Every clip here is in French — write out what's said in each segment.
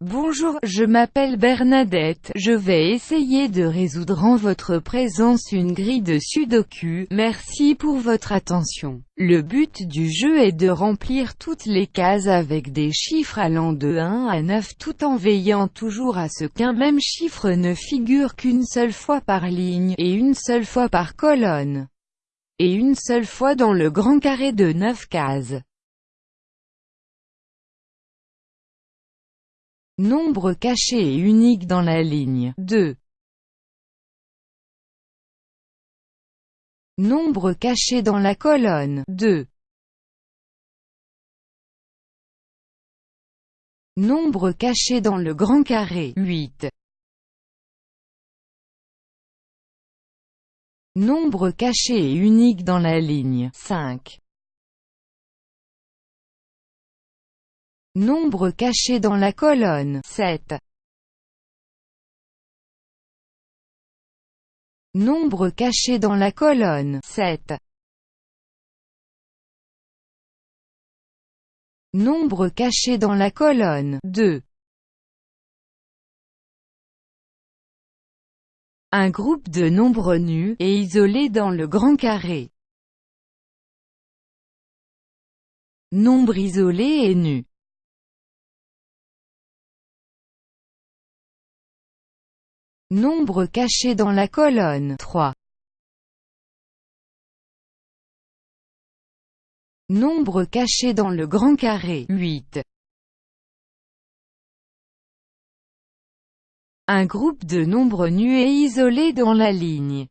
Bonjour, je m'appelle Bernadette, je vais essayer de résoudre en votre présence une grille de sudoku, merci pour votre attention. Le but du jeu est de remplir toutes les cases avec des chiffres allant de 1 à 9 tout en veillant toujours à ce qu'un même chiffre ne figure qu'une seule fois par ligne, et une seule fois par colonne, et une seule fois dans le grand carré de 9 cases. Nombre caché et unique dans la ligne 2. Nombre caché dans la colonne 2. Nombre caché dans le grand carré 8. Nombre caché et unique dans la ligne 5. Nombre caché dans la colonne 7. Nombre caché dans la colonne 7. Nombre caché dans la colonne 2. Un groupe de nombres nus, et isolés dans le grand carré. Nombre isolé et nu. Nombre caché dans la colonne 3. Nombre caché dans le grand carré 8. Un groupe de nombres nus et isolés dans la ligne.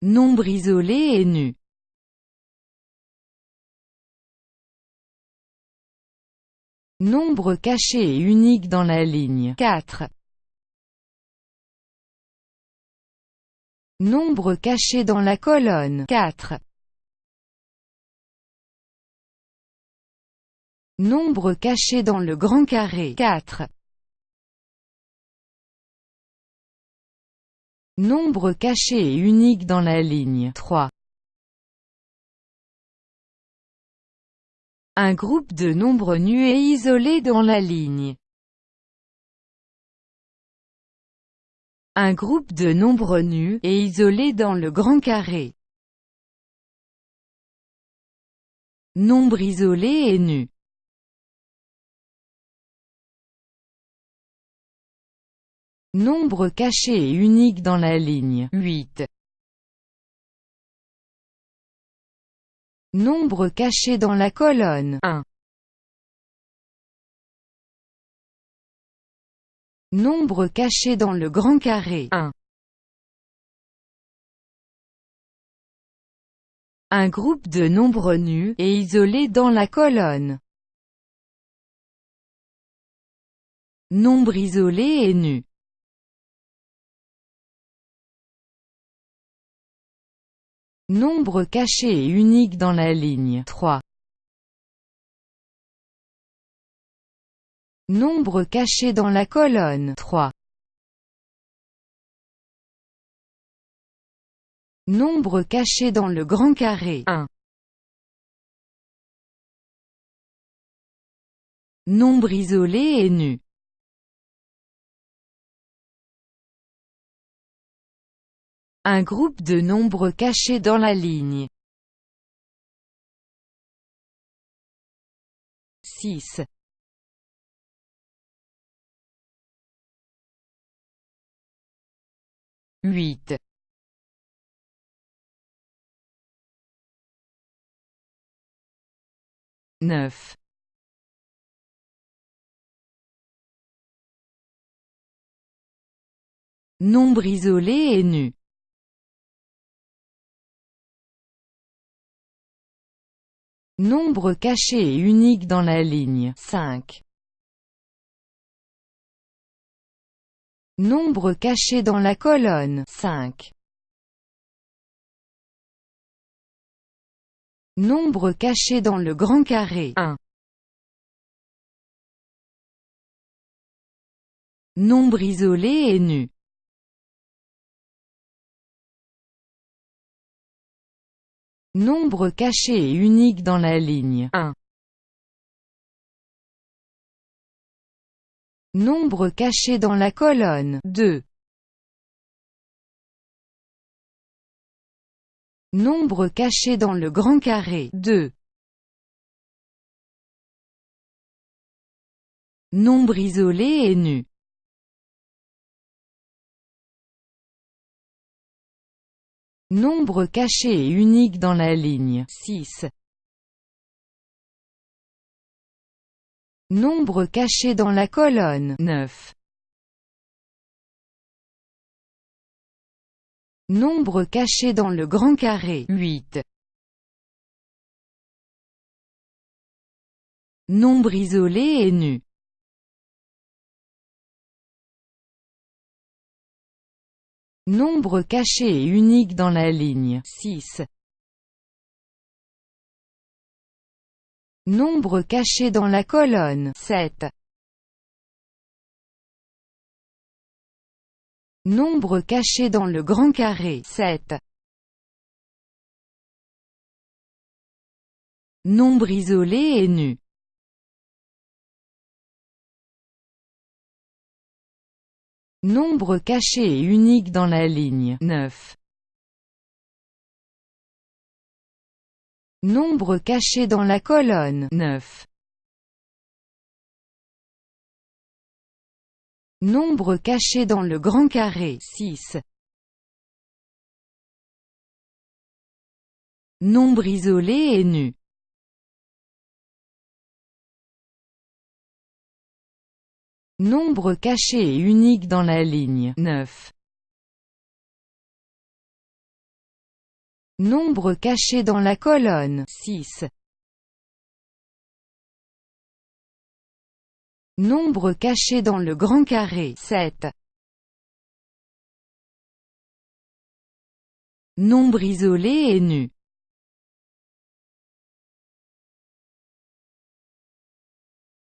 Nombre isolé et nu. Nombre caché et unique dans la ligne 4. Nombre caché dans la colonne 4. Nombre caché dans le grand carré 4. Nombre caché et unique dans la ligne 3. Un groupe de nombres nus et isolés dans la ligne. Un groupe de nombres nus, et isolés dans le grand carré. Nombre isolé et nu. Nombre caché et unique dans la ligne 8. Nombre caché dans la colonne 1. Nombre caché dans le grand carré 1. Un groupe de nombres nus, et isolés dans la colonne. Nombre isolé et nu. Nombre caché et unique dans la ligne 3. Nombre caché dans la colonne 3. Nombre caché dans le grand carré 1. Nombre isolé et nu. Un groupe de nombres cachés dans la ligne. 6. Huit. Neuf. Nombre isolé et nu. Nombre caché et unique dans la ligne 5. Nombre caché dans la colonne 5. Nombre caché dans le grand carré 1. Nombre isolé et nu. Nombre caché et unique dans la ligne 1. Nombre caché dans la colonne 2. Nombre caché dans le grand carré 2. Nombre isolé et nu Nombre caché et unique dans la ligne 6. Nombre caché dans la colonne 9. Nombre caché dans le grand carré 8. Nombre isolé et nu. Nombre caché et unique dans la ligne 6. Nombre caché dans la colonne 7. Nombre caché dans le grand carré 7. Nombre isolé et nu. Nombre caché et unique dans la ligne 9. Nombre caché dans la colonne 9. Nombre caché dans le grand carré 6. Nombre isolé et nu. Nombre caché et unique dans la ligne 9. Nombre caché dans la colonne 6. Nombre caché dans le grand carré 7. Nombre isolé et nu.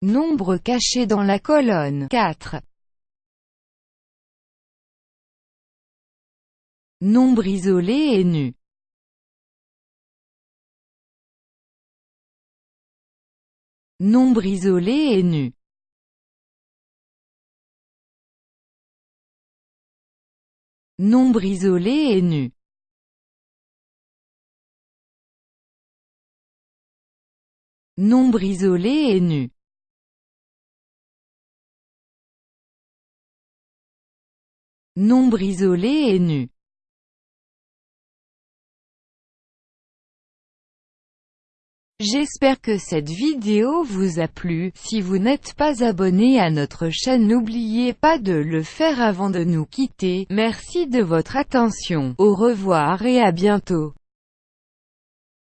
Nombre caché dans la colonne 4. Nombre isolé et nu. Nombre isolé et nu. Nombre isolé et nu. Nombre isolé et nu. Nombre isolé et nu. J'espère que cette vidéo vous a plu, si vous n'êtes pas abonné à notre chaîne n'oubliez pas de le faire avant de nous quitter, merci de votre attention, au revoir et à bientôt.